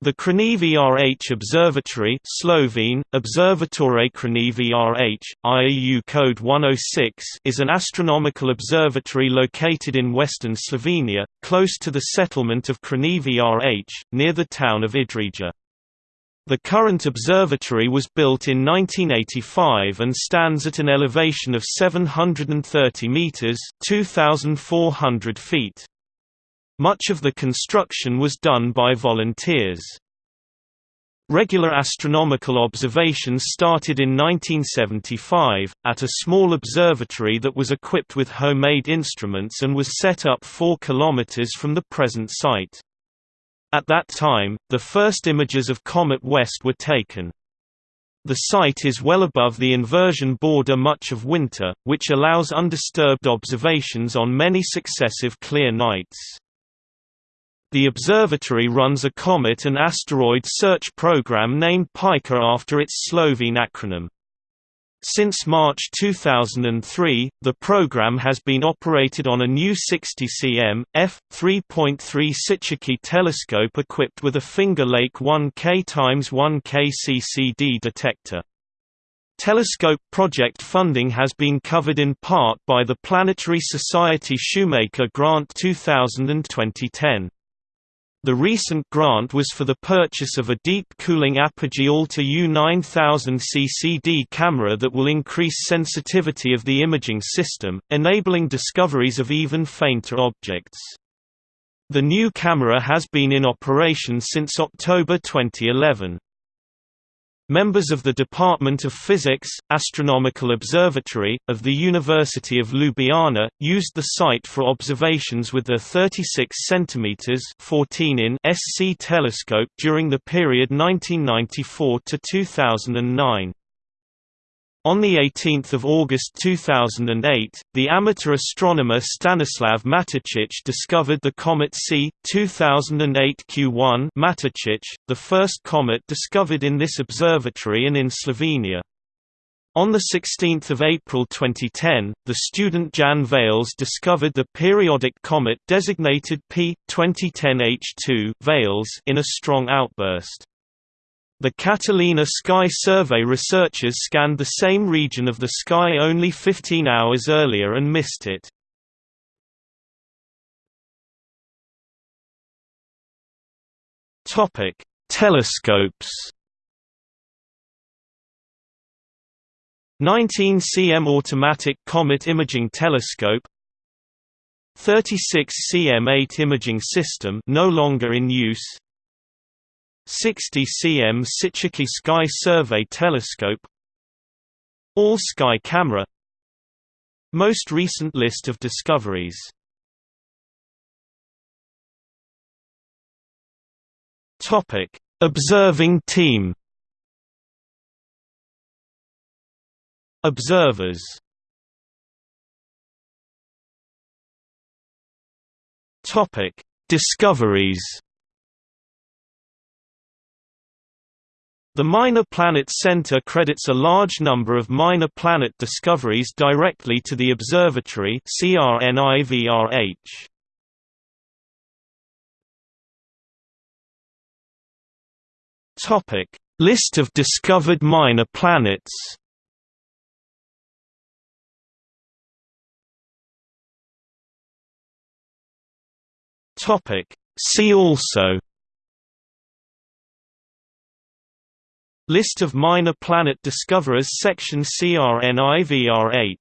The Črni Vrh Observatory Slovene, Observatore Črni Vrh, IAU code 106 is an astronomical observatory located in western Slovenia, close to the settlement of Črni Vrh, near the town of Idrija. The current observatory was built in 1985 and stands at an elevation of 730 metres 2,400 feet. Much of the construction was done by volunteers. Regular astronomical observations started in 1975, at a small observatory that was equipped with homemade instruments and was set up 4 km from the present site. At that time, the first images of Comet West were taken. The site is well above the inversion border much of winter, which allows undisturbed observations on many successive clear nights. The observatory runs a comet and asteroid search program named Pika after its Slovene acronym. Since March 2003, the program has been operated on a new 60 cm, f3.3 Cichocki telescope equipped with a Finger Lake 1K x 1K CCD detector. Telescope project funding has been covered in part by the Planetary Society Shoemaker Grant 2000 and 2010. The recent grant was for the purchase of a deep cooling Apogee Alta U9000 CCD camera that will increase sensitivity of the imaging system, enabling discoveries of even fainter objects. The new camera has been in operation since October 2011. Members of the Department of Physics, Astronomical Observatory, of the University of Ljubljana, used the site for observations with a 36 cm 14 in SC telescope during the period 1994 to 2009. On 18 August 2008, the amateur astronomer Stanislav Matičić discovered the comet C. 2008 Q1 Matičić, the first comet discovered in this observatory and in Slovenia. On 16 April 2010, the student Jan Vales discovered the periodic comet designated P. 2010 H2 Vales in a strong outburst. The Catalina Sky Survey researchers scanned the same region of the sky only 15 hours earlier and missed it. Topic: Telescopes. 19 cm automatic comet imaging telescope 36 cm 8 imaging system no longer in use 60 cm Cichocki Sky Survey Telescope All-Sky Camera Most recent list of discoveries Topic: Observing team. Observers. Topic: Discoveries. The Minor Planet Center credits a large number of minor planet discoveries directly to the observatory CRNIVRH. Topic: List of discovered minor planets. Topic: See also List of minor planet discoverers section CRNIVRH